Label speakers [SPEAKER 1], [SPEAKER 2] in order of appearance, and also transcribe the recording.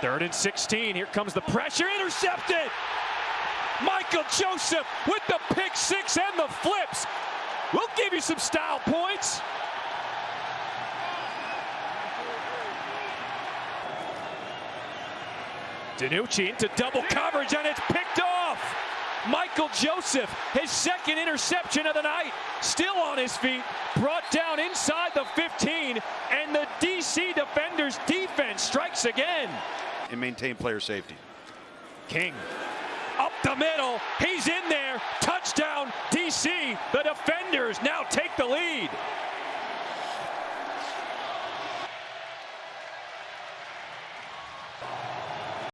[SPEAKER 1] Third and 16. Here comes the pressure. Intercepted. Michael Joseph with the pick six and the flips. We'll give you some style points. DiNucci into double coverage and it's picked off. Michael Joseph, his second interception of the night, still on his feet, brought down inside the 15, and the DC defenders' defense strikes again.
[SPEAKER 2] And maintain player safety.
[SPEAKER 1] King up the middle, he's in there, touchdown DC. The defenders now take the lead.